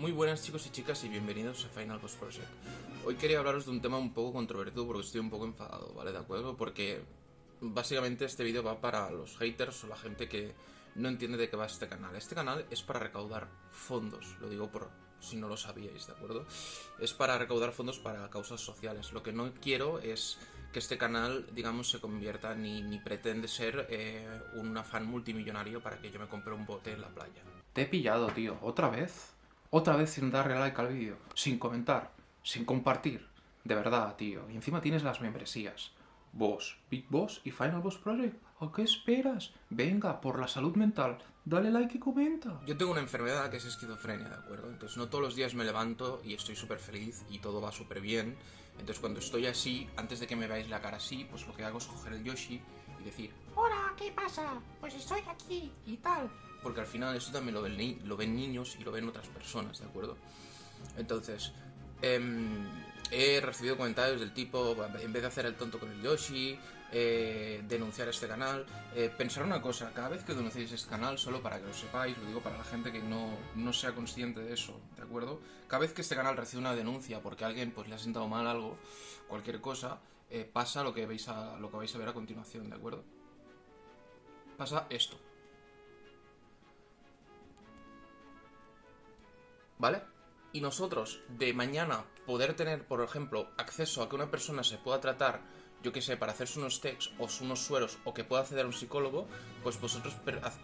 Muy buenas chicos y chicas y bienvenidos a Final Boss Project. Hoy quería hablaros de un tema un poco controvertido porque estoy un poco enfadado, ¿vale? ¿De acuerdo? Porque básicamente este vídeo va para los haters o la gente que no entiende de qué va este canal. Este canal es para recaudar fondos, lo digo por si no lo sabíais, ¿de acuerdo? Es para recaudar fondos para causas sociales. Lo que no quiero es que este canal, digamos, se convierta ni, ni pretende ser eh, un afán multimillonario para que yo me compre un bote en la playa. Te he pillado, tío. ¿Otra vez? Otra vez sin darle like al vídeo, sin comentar, sin compartir. De verdad, tío. Y encima tienes las membresías. Boss, Big Boss y Final Boss Project. ¿A qué esperas? Venga, por la salud mental, dale like y comenta. Yo tengo una enfermedad que es esquizofrenia, ¿de acuerdo? Entonces no todos los días me levanto y estoy súper feliz y todo va súper bien. Entonces cuando estoy así, antes de que me veáis la cara así, pues lo que hago es coger el Yoshi y decir, Hola, ¿qué pasa? Pues estoy aquí y tal. porque al final esto también lo ven, lo ven niños y lo ven otras personas, ¿de acuerdo? Entonces, em, he recibido comentarios del tipo, en vez de hacer el tonto con el Yoshi, eh, denunciar este canal, eh, pensar una cosa, cada vez que denunciéis este canal, solo para que lo sepáis, lo digo para la gente que no, no sea consciente de eso, ¿de acuerdo? Cada vez que este canal recibe una denuncia porque a alguien pues, le ha sentado mal algo, cualquier cosa, eh, pasa lo que, veis a, lo que vais a ver a continuación, ¿de acuerdo? Pasa esto. ¿Vale? Y nosotros, de mañana, poder tener, por ejemplo, acceso a que una persona se pueda tratar, yo que sé, para hacerse unos tests o unos sueros o que pueda acceder a un psicólogo, pues vosotros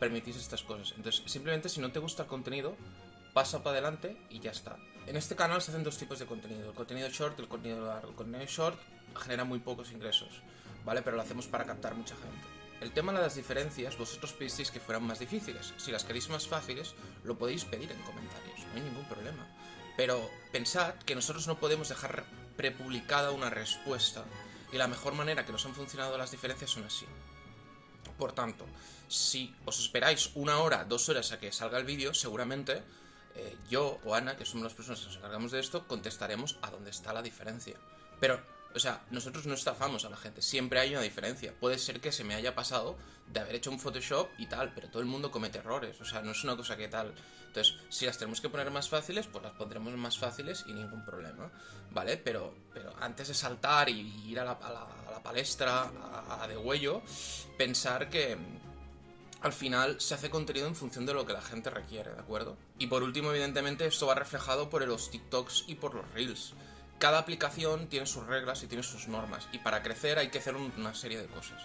permitís estas cosas. Entonces, simplemente si no te gusta el contenido, pasa para adelante y ya está. En este canal se hacen dos tipos de contenido, el contenido short y el contenido largo. El contenido short genera muy pocos ingresos, ¿vale? Pero lo hacemos para captar mucha gente. El tema de las diferencias, vosotros pedisteis que fueran más difíciles. Si las queréis más fáciles, lo podéis pedir en comentarios, no hay ningún problema. Pero pensad que nosotros no podemos dejar prepublicada una respuesta y la mejor manera que nos han funcionado las diferencias son así. Por tanto, si os esperáis una hora, dos horas a que salga el vídeo, seguramente eh, yo o Ana, que somos las personas que nos encargamos de esto, contestaremos a dónde está la diferencia. Pero, o sea, nosotros no estafamos a la gente, siempre hay una diferencia. Puede ser que se me haya pasado de haber hecho un Photoshop y tal, pero todo el mundo comete errores, o sea, no es una cosa que tal. Entonces, si las tenemos que poner más fáciles, pues las pondremos más fáciles y ningún problema, ¿vale? Pero, pero antes de saltar y ir a la, palestra, a de huello, pensar que, al final se hace contenido en función de lo que la gente requiere, ¿de acuerdo? Y por último, evidentemente, esto va reflejado por los TikToks y por los Reels. Cada aplicación tiene sus reglas y tiene sus normas, y para crecer hay que hacer un- una serie de cosas.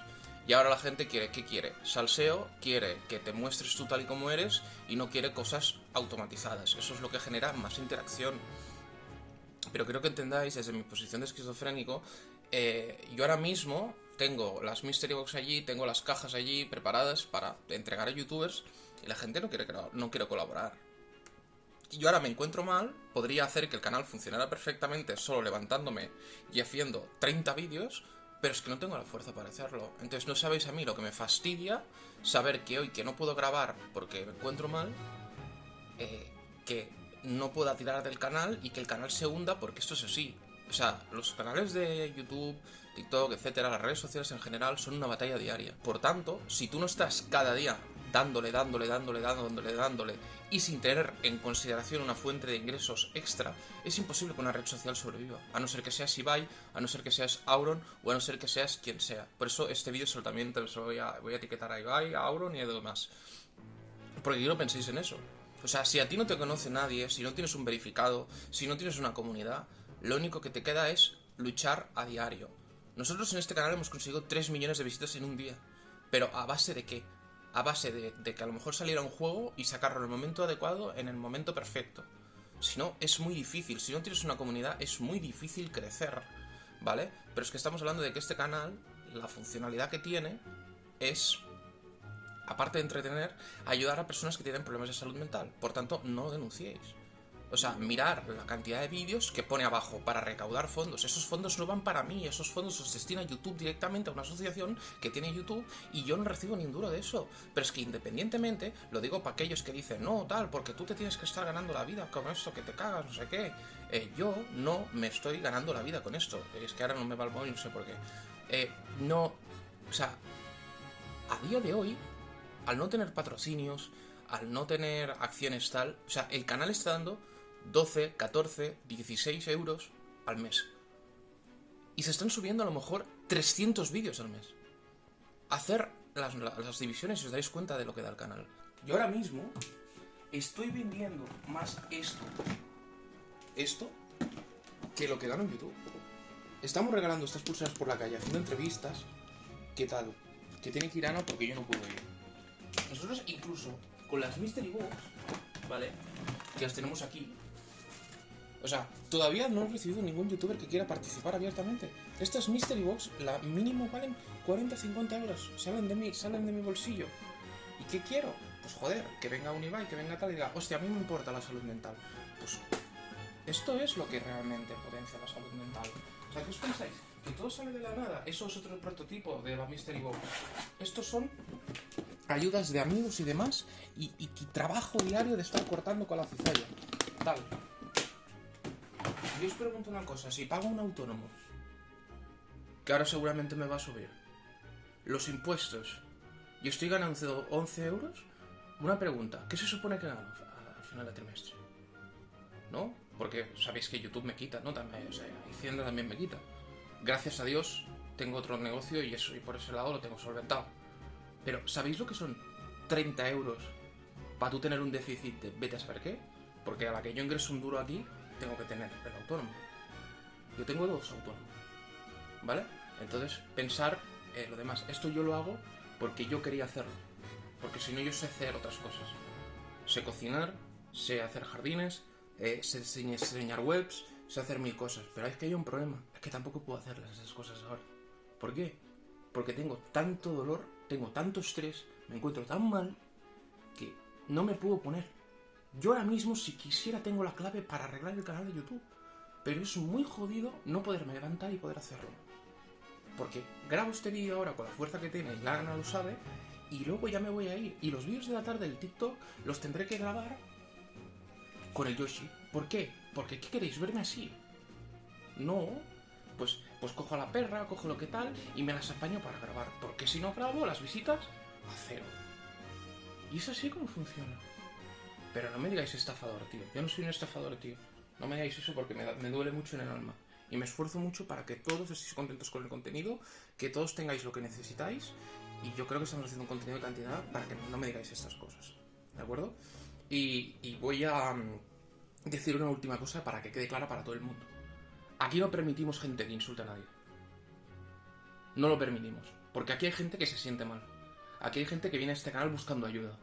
Y ahora la gente quiere, ¿qué quiere? Salseo, quiere que te muestres tú tal y como eres, y no quiere cosas automatizadas. Eso es lo que genera más interacción. Pero quiero que entendáis, desde mi posición de esquizofrénico, eh, yo ahora mismo tengo las Mystery Box allí, tengo las cajas allí preparadas para entregar a youtubers y la gente no quiere, no quiere colaborar. Yo ahora me encuentro mal, podría hacer que el canal funcionara perfectamente solo levantándome y haciendo 30 vídeos, pero es que no tengo la fuerza para hacerlo. Entonces no sabéis a mí lo que me fastidia saber que hoy que no puedo grabar porque me encuentro mal, eh, que no pueda tirar del canal y que el canal se hunda porque esto es así. O sea, los canales de YouTube, TikTok, etcétera, las redes sociales en general son una batalla diaria. Por tanto, si tú no estás cada día dándole, dándole, dándole, dándole, dándole y sin tener en consideración una fuente de ingresos extra, es imposible que una red social sobreviva. A no ser que seas Ibai, a no ser que seas Auron o a no ser que seas quien sea. Por eso este vídeo también te lo voy a, voy a etiquetar a Ibai, a Auron y a demás. Porque yo no penséis en eso. O sea, si a ti no te conoce nadie, si no tienes un verificado, si no tienes una comunidad, lo único que te queda es luchar a diario. Nosotros en este canal hemos conseguido 3 millones de visitas en un día. Pero ¿a base de qué? A base de, que a lo mejor saliera un juego y sacarlo en el momento adecuado, en el momento perfecto. Si no, es muy difícil. Si no tienes una comunidad, es muy difícil crecer. ¿Vale? Pero es que estamos hablando de que este canal, la funcionalidad que tiene es aparte de entretener, ayudar a personas que tienen problemas de salud mental. Por tanto, no denunciéis. O sea, mirar la cantidad de vídeos que pone abajo para recaudar fondos. Esos fondos no van para mí, esos fondos los destina YouTube directamente a una asociación que tiene YouTube y yo no recibo ni un duro de eso. Pero es que independientemente, lo digo para aquellos que dicen, no, tal, porque tú te tienes que estar ganando la vida con esto, que te cagas, no sé qué. Eh, yo no me estoy ganando la vida con esto. Es que ahora no me va el móvil, no sé por qué. Eh, no, o sea, a día de hoy, al no tener patrocinios, al no tener acciones tal, o sea, el canal está dando 12, 14, 16 euros al mes. Y se están subiendo a lo mejor 300 vídeos al mes. Hacer las, la- las divisiones y os dais cuenta de lo que da el canal. Yo ahora mismo estoy vendiendo más esto, esto, que lo que gano en YouTube. Estamos regalando estas pulseras por la calle, haciendo entrevistas. ¿Qué tal? Que tiene que ir Ana porque yo no puedo ir. Nosotros incluso con las Mystery Box, ¿vale? Que las tenemos aquí. O sea, todavía no he recibido ningún youtuber que quiera participar abiertamente. Estas Mystery Box, la mínimo valen 40-50 euros. Salen de mí, salen de mi bolsillo. ¿Y qué quiero? Pues joder, que venga un Ibai, que venga tal y diga, hostia, a mí me importa la salud mental. Pues esto es lo que realmente potencia la salud mental. O sea, ¿qué os pensáis? Que todo sale de la nada. Eso es otro prototipo de la Mystery Box. Estos son ayudas de amigos y demás y, y- trabajo diario de estar cortando con la cizalla. Tal. Yo os pregunto una cosa, si pago un autónomo, que ahora seguramente me va a subir, los impuestos, y estoy ganando 11 euros, una pregunta, ¿qué se supone que gano al final de trimestre? ¿No? Porque sabéis que YouTube me quita, ¿no? También, o sea, Hacienda también me quita. Gracias a Dios tengo otro negocio y eso y por ese lado lo tengo solventado. Pero ¿sabéis lo que son 30 euros para tú tener un déficit de vete a saber qué? Porque a la que yo ingreso un duro aquí, tengo que tener el autónomo. Yo tengo dos autónomos. ¿Vale? Entonces, pensar eh, lo demás. Esto yo lo hago porque yo quería hacerlo. Porque si no, yo sé hacer otras cosas. Sé cocinar, sé hacer jardines, eh, sé diseñar, webs, sé hacer mil cosas. Pero es que hay un problema. Es que tampoco puedo hacerlas esas cosas ahora. ¿Por qué? Porque tengo tanto dolor, tengo tanto estrés, me encuentro tan mal que no me puedo poner. Yo ahora mismo, si quisiera, tengo la clave para arreglar el canal de YouTube. Pero es muy jodido no poderme levantar y poder hacerlo. Porque grabo este vídeo ahora con la fuerza que tiene, y Lana lo sabe, y luego ya me voy a ir. Y los vídeos de la tarde del TikTok los tendré que grabar con el Yoshi. ¿Por qué? Porque ¿qué queréis? ¿Verme así? No. Pues, pues cojo a la perra, cojo lo que tal y me las apaño para grabar. Porque si no grabo, las visitas a cero. Y es así como funciona. Pero no me digáis estafador, tío. Yo no soy un estafador, tío. No me digáis eso porque me, duele mucho en el alma. Y me esfuerzo mucho para que todos estéis contentos con el contenido, que todos tengáis lo que necesitáis. Y yo creo que estamos haciendo un contenido de cantidad para que no me digáis estas cosas. ¿De acuerdo? Y, y voy a mm, decir una última cosa para que quede clara para todo el mundo. Aquí no permitimos gente que insulte a nadie. No lo permitimos. Porque aquí hay gente que se siente mal. Aquí hay gente que viene a este canal buscando ayuda.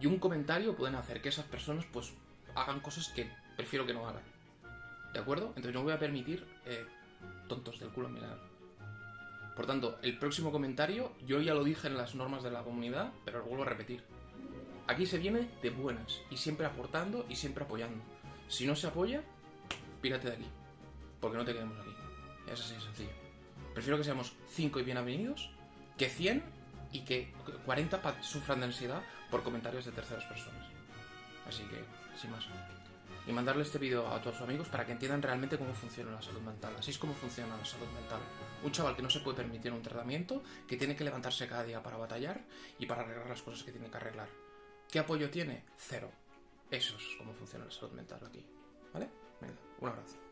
Y un comentario pueden hacer que esas personas pues hagan cosas que prefiero que no hagan. ¿De acuerdo? Entonces no voy a permitir eh, tontos del culo en. Por tanto, el próximo comentario, yo ya lo dije en las normas de la comunidad, pero lo vuelvo a repetir. Aquí se viene de buenas y siempre aportando y siempre apoyando. Si no se apoya, pírate de aquí. Porque no te quedemos aquí. Es así de sencillo. Prefiero que seamos 5 y bienvenidos que 100 y que 40 pa- sufran de ansiedad por comentarios de terceras personas. Así que, sin más. Y mandarle este vídeo a todos sus amigos para que entiendan realmente cómo funciona la salud mental. Así es como funciona la salud mental. Un chaval que no se puede permitir un tratamiento, que tiene que levantarse cada día para batallar y para arreglar las cosas que tiene que arreglar. ¿Qué apoyo tiene? Cero. Eso es cómo funciona la salud mental aquí. ¿Vale? Venga, un abrazo.